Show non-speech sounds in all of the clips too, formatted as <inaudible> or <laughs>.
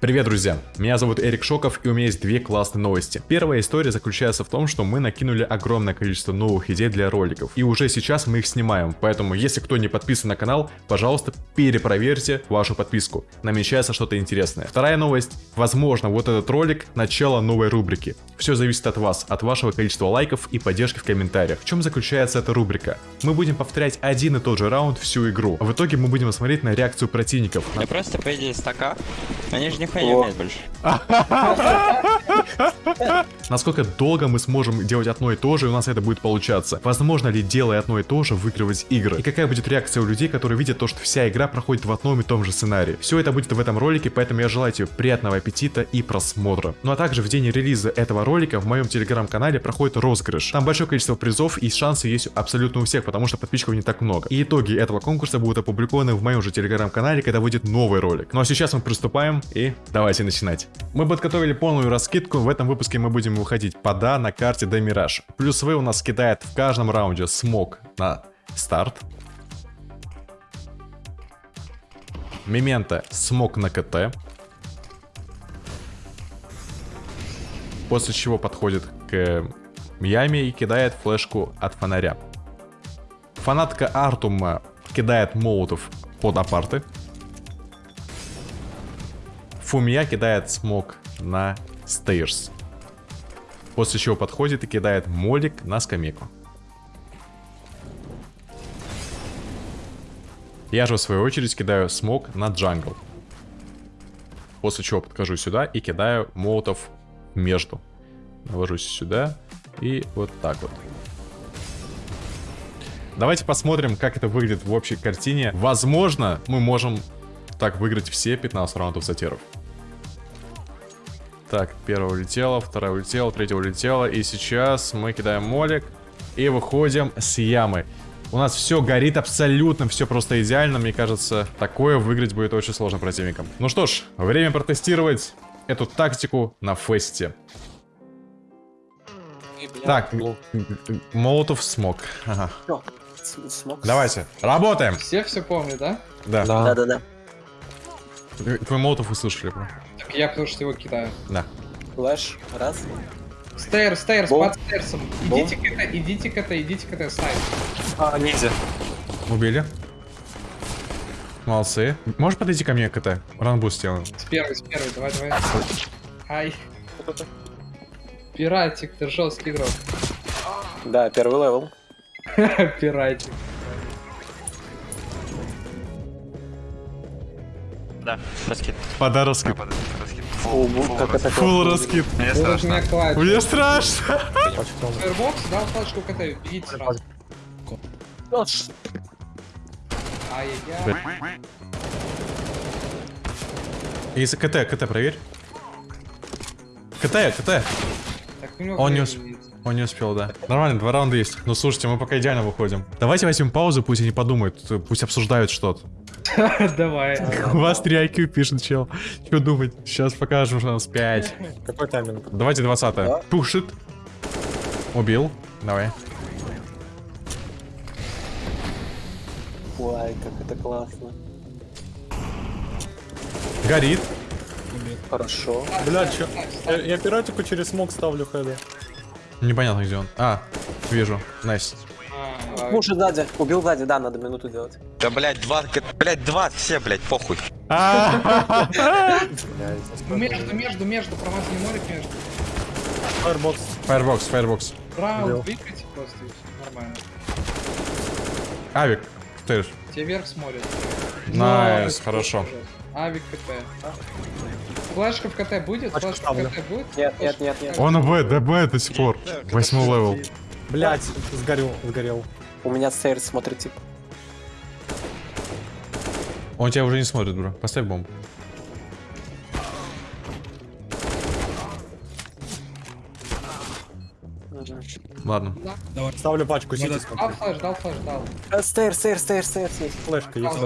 Привет, друзья! Меня зовут Эрик Шоков, и у меня есть две классные новости. Первая история заключается в том, что мы накинули огромное количество новых идей для роликов, и уже сейчас мы их снимаем, поэтому если кто не подписан на канал, пожалуйста, перепроверьте вашу подписку. Намечается что-то интересное. Вторая новость. Возможно, вот этот ролик — начало новой рубрики. Все зависит от вас, от вашего количества лайков и поддержки в комментариях. В чем заключается эта рубрика? Мы будем повторять один и тот же раунд всю игру. В итоге мы будем смотреть на реакцию противников. Я просто, по идее, стака. Они же нихуя не умеют больше. <laughs> Насколько долго мы сможем делать одно и то же, и у нас это будет получаться? Возможно ли, делая одно и то же, выигрывать игры? И какая будет реакция у людей, которые видят то, что вся игра проходит в одном и том же сценарии? Все это будет в этом ролике, поэтому я желаю тебе приятного аппетита и просмотра. Ну а также в день релиза этого ролика в моем телеграм-канале проходит розыгрыш. Там большое количество призов и шансы есть абсолютно у всех, потому что подписчиков не так много. И итоги этого конкурса будут опубликованы в моем же телеграм-канале, когда выйдет новый ролик. Ну а сейчас мы приступаем и давайте начинать. Мы подготовили полную раскидку, в этом выпуске мы будем выходить пода на карте Демираж. Плюс вы у нас кидает в каждом раунде смог на старт. Мемента смог на КТ. После чего подходит к яме и кидает флешку от фонаря. Фанатка Артума кидает молотов под апарты. Фумия кидает смог на стейрс. После чего подходит и кидает молик на скамейку. Я же в свою очередь кидаю смог на джангл. После чего подхожу сюда и кидаю молотов между. Навожусь сюда и вот так вот. Давайте посмотрим, как это выглядит в общей картине. Возможно, мы можем так выиграть все 15 раундов затеров. Так, первая улетела, вторая улетела, третья улетела. И сейчас мы кидаем молик и выходим с ямы. У нас все горит абсолютно, все просто идеально. Мне кажется, такое выиграть будет очень сложно противникам. Ну что ж, время протестировать эту тактику на фесте. Так, молотов смог. Ага. Смог. Давайте, работаем. Все все помнят, да? Да. Да, да, да. Твой молотов услышали, я потому что его кидаю. Да. Flash, раз. Stair, stair, под stairs ом. Идите к это, идите к это, идите к это, снайп. А, ниндзя. Убили. Молодцы. Можешь подойти ко мне, КТ? Run boost сделаем. С первой, с первой, давай, давай. Ай. Пиратик, ты жесткий игрок. Да, первый level. <laughs> Пиратик. Да, раскид. Как это full раскид. Мне страшно. Мне страшно. Firebox, дал флешку КТ, бегите сразу. Ай-яй-яй. Если КТ, КТ, проверь. КТ, КТ. Он не времени усп- нет. Он не успел, да. Нормально, два раунда есть. Ну слушайте, мы пока идеально выходим. Давайте возьмем паузу, пусть они подумают, пусть обсуждают что-то. <laughs> Давай. У вас 3 IQ пишет, чел. Что думать? Сейчас покажем, что у нас 5. Какой тайминг? Давайте 20 Да. Пушит. Убил. Давай. Ой, как это классно. Горит. Хорошо. Блядь, чё? Я, я пиратику через смог ставлю хеда. Непонятно, где он. А, вижу. Найс. Муж сзади. Убил сзади, да, надо минуту делать. Да, блядь, два, блядь, два, все, блядь, похуй. А, Между, между, между, промазали морик между. Firebox. Фаербокс, фаербокс. Раунд Убил. выиграйте просто нормально. Авик. Ты. Тебе вверх смотрят. Nice, Но, хорошо. Авик КТ. Флешка в КТ будет? Флешка в. КТ будет? Нет, нет, нет, КТ. Он в, ДБ до сих пор. Восьмой level. Блядь, сгорел, сгорел. У меня stair смотрит, типа. Он тебя уже не смотрит, бро. Поставь бомбу. Ладно. Ставлю пачку, сити Дал флеш, дал флеш, дал. Э, Стейр, стейр, стейр, стейр, стейр. Флешка есть.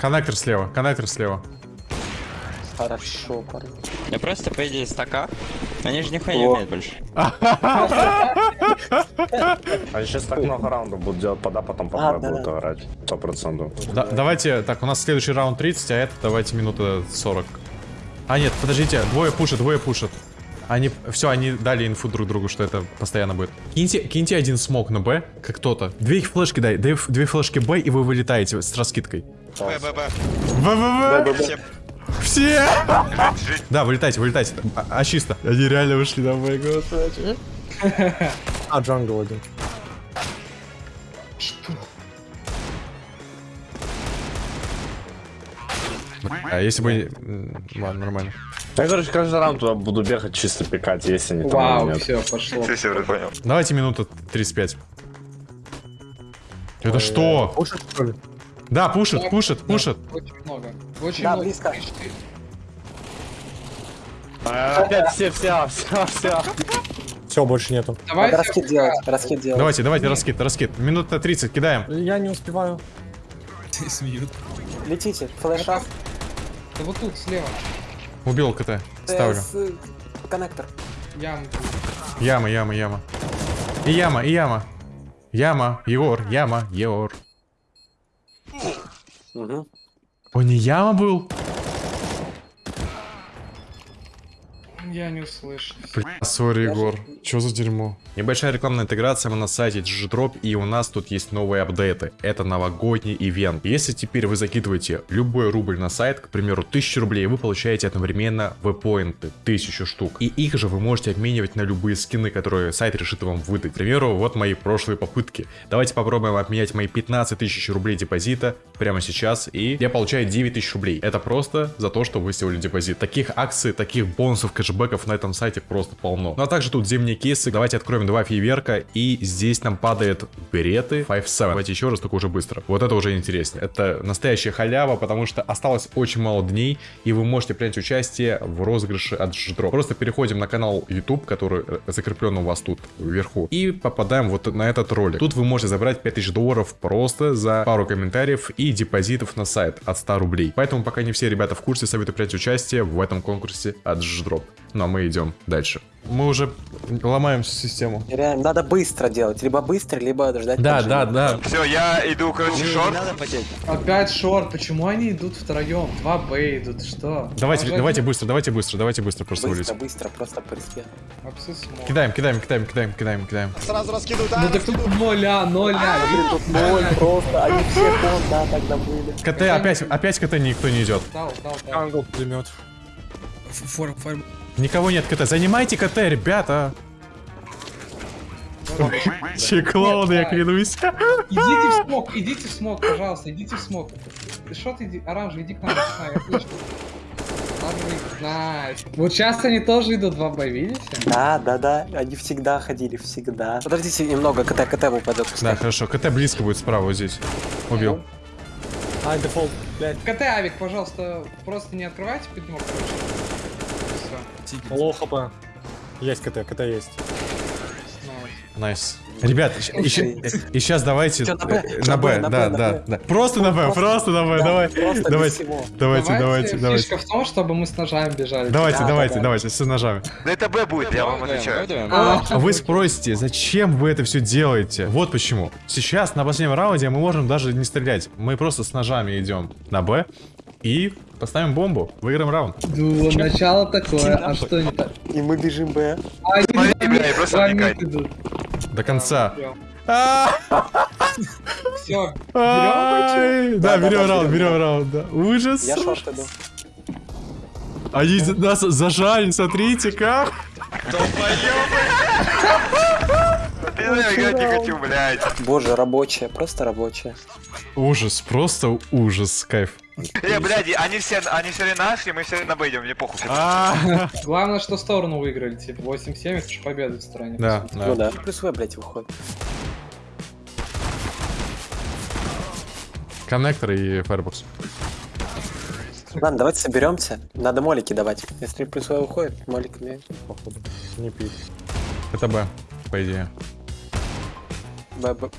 Коннектор слева, коннектор слева. Хорошо, парень. Я просто, по идее, стака. Они же нихуя не умеют больше. А сейчас так много раундов будут делать пода, потом по А, Б да, будут орать. Сто процентов. Да- давайте, так, у нас следующий раунд 30, а это давайте минута 40. А, нет, подождите, двое пушат, двое пушат. Они, все, они дали инфу друг другу, что это постоянно будет. Киньте, киньте один смог на Б, как кто-то. Две их флешки дай, две, две флешки Б, и вы вылетаете с раскидкой. Б, Б, Б. В-в-в! Все. Все! <laughs> Да, вылетайте, вылетайте. А, а чисто. Они реально ушли на Б, господи. <laughs> А, джангл один. А если бы... Ладно, нормально. Я, короче, каждый раунд туда буду бегать чисто пикать, если не там Вау, нет. все, пошло. Все, все, понял. Давайте минута 35. Это что? Пушит, что ли? Да, пушит, пушит, Да, пушит. Очень много. Очень Да, много. близко. А, Опять все, все, все, все. Все, больше нету. Давайте Надо раскид делать, раскид делать. Давайте, давайте, раскид, раскид. Минута 30, кидаем. Я не успеваю. Летите, флеш раз. Да вот тут, слева. Убил КТ. Ставлю. Э, Коннектор. Ям. Яма, яма, яма. И яма, и яма. Яма, Егор, яма, Егор. Угу. Он не яма был? Я не услышал. Бля, сори, Егор. Чё за дерьмо? Небольшая рекламная интеграция, мы на сайте GGDrop, и у нас тут есть новые апдейты. Это новогодний ивент. Если теперь вы закидываете любой рубль на сайт, к примеру, 1000 рублей, вы получаете одновременно веб-поинты, 1000 штук. И их же вы можете обменивать на любые скины, которые сайт решит вам выдать. К примеру, вот мои прошлые попытки. Давайте попробуем обменять мои 15 тысяч рублей депозита прямо сейчас, и я получаю 9000 рублей. Это просто за то, что вы сделали депозит. Таких акций, таких бонусов, кэшбэков на этом сайте просто полно. Ну а также тут зимние кейсы. Давайте откроем два фейверка, и здесь нам падает береты 5-7. Давайте еще раз, только уже быстро. Вот это уже интереснее. Это настоящая халява, потому что осталось очень мало дней, и вы можете принять участие в розыгрыше от Ждро. Просто переходим на канал YouTube, который э, закреплен у вас тут вверху, и попадаем вот на этот ролик. Тут вы можете забрать 5000 долларов просто за пару комментариев и депозитов на сайт от 100 рублей. Поэтому пока не все ребята в курсе, советую принять участие в этом конкурсе от Ждроп. Ну а мы идем дальше. Мы уже ломаем всю систему. Реально, надо быстро делать. Либо быстро, либо ждать. Да, поджима. да, да. Все, я иду, короче, шорт. надо потеть. Опять шорт. Почему они идут втроем? Два Б идут. Что? Давайте, Может, давайте быстро, давайте быстро, давайте быстро просто Быстро, вылезем. быстро, просто мог. Кидаем, кидаем, кидаем, кидаем, кидаем, кидаем. Ну так тут ноля, ноля. Смотри, тут ноль просто, они все кон, да, тогда были. КТ, опять, опять КТ никто не идет. Дал, дал, дал. Джангл пулемет. Никого нет КТ. Занимайте КТ, ребята. Че, клоуны, я клянусь. Идите в смог, идите в смог, пожалуйста, идите в смог. Что ты, иди- оранжевый, иди к нам, nice. Вот сейчас они тоже идут 2 Б, видите? Да, да, да, они всегда ходили, всегда. Подождите немного, КТ, КТ упадет. Да, хорошо. КТ близко будет справа здесь. Убил. А, дефолт, блядь. КТ, Авик, пожалуйста, просто не открывайте поднимок, короче. Все. Low HP. Есть КТ, КТ есть. Nice. Ребят, и сейчас давайте на Б? э, да, да, да. Просто на Б, просто на Б, Да, давай, давайте, давайте, давайте, давайте. Фишка в том, чтобы мы с ножами бежали. Давайте, Да, давайте, да, да. давайте, с ножами. Да это Б будет, я вам отвечаю. А вы спросите, зачем вы это все делаете? Вот почему. Сейчас на последнем раунде мы можем даже не стрелять. Мы просто с ножами идем на Б и поставим бомбу. Выиграем раунд. Ну, начало такое, а что не так? И мы бежим Б. А, они Смотри, бля, мид- и просто вникай. До конца. Все, берем Ай, Да, берем раунд, берем. берем раунд, да. Ужас. Я шорт иду. Они нас зажали, смотрите как. Не. Боже, рабочая, просто рабочая. Ужас, просто ужас, кайф. Не, блядь, они все, они все наши, мы все на Б идем, мне похуй. <laughs> Главное, что сторону выиграли, типа 8-7, это же победа в стороне. Да, Ну да. да. Плюс В, блядь, выходит. Коннектор и Firefox. Ладно, давайте соберемся. Надо молики давать. Если плюс В выходит, моликами. Походу. Не пить. Это Б, по идее. Б, Б.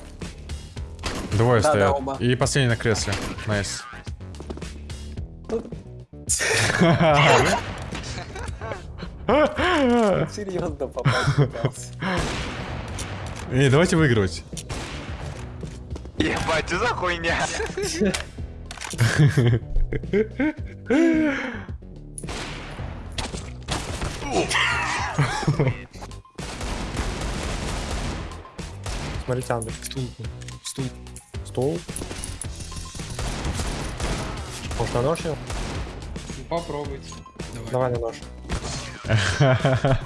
Двое Да, да, стоят. оба. И последний на кресле. Nice. Серьезно попасть. Эй, давайте выигрывать. Ебать, что за хуйня? Смотрите, Андер. Стул. Стул. Стул. Может, на нож его? Попробуйте. Давай на нож. <laughs>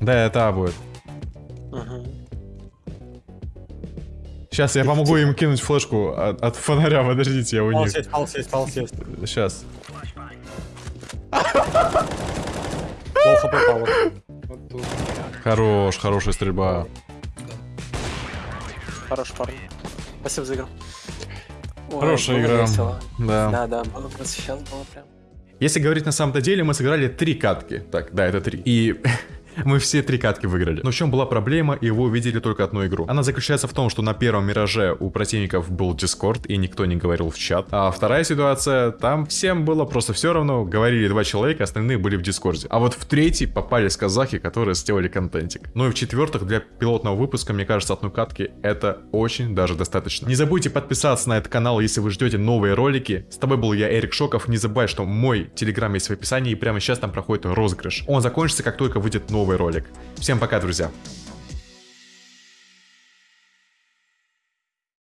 Да, это А будет. Сейчас я помогу им кинуть флешку от, от фонаря, подождите, я у них. Сейчас. Вот тут. Хорош, хорошая стрельба. Хорош, парень. Спасибо за игру. Ой, Хорошая игра. весело. Да. Да, да, было просто сейчас было прям. Если говорить на самом-то деле, мы сыграли три катки. Так, да, это три. И <laughs> мы все три катки выиграли. Но в чем была проблема, и вы увидели только одну игру. Она заключается в том, что на первом мираже у противников был Дискорд, и никто не говорил в чат. А вторая ситуация, там всем было просто все равно, говорили два человека, остальные были в Дискорде. А вот в третий попались казахи, которые сделали контентик. Ну и в четвертых, для пилотного выпуска, мне кажется, одной катки это очень даже достаточно. Не забудьте подписаться на этот канал, если вы ждете новые ролики. С тобой был я, Эрик Шоков. Не забывай, что мой телеграм есть в описании, и прямо сейчас там проходит розыгрыш. Он закончится, как только выйдет новый ролик. Всем пока, друзья.